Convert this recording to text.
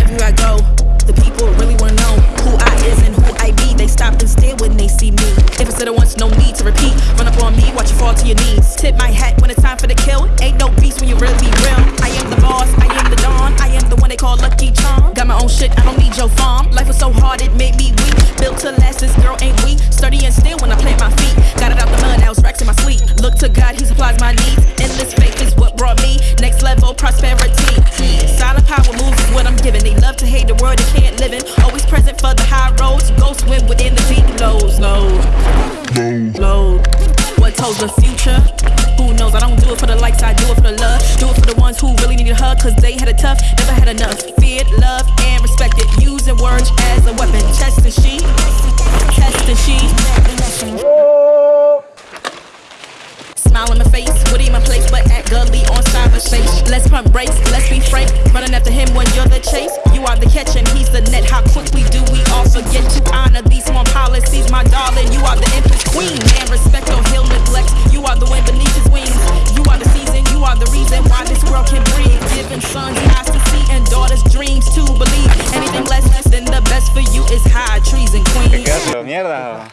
Everywhere I go, the people really wanna know who I is and who I be. They stop and stare when they see me. If it's said it once, no need to repeat. Run up on me, watch you fall to your knees. Tip my hat when it's time for the kill. Ain't no beast when you really roads. Go swim within the deep lows. Low, low. What told the future? Who knows? I don't do it for the likes, I do it for the love. Do it for the ones who really need a hug, cause they had it tough, never had enough. Feared, love, and respected. Using words as a weapon. Chest and she, test and she. Smile in my face, Woody in my place, but act gully on cyberspace. Let's pump brakes, let's be frank. Running after him when you're the chase. You are the catch and he's the net. How quickly do we all Giving sons eyes to see and daughters dreams to believe. Anything less than the best for you is high treason, queen. ¿Qué haces? ¿Mierda?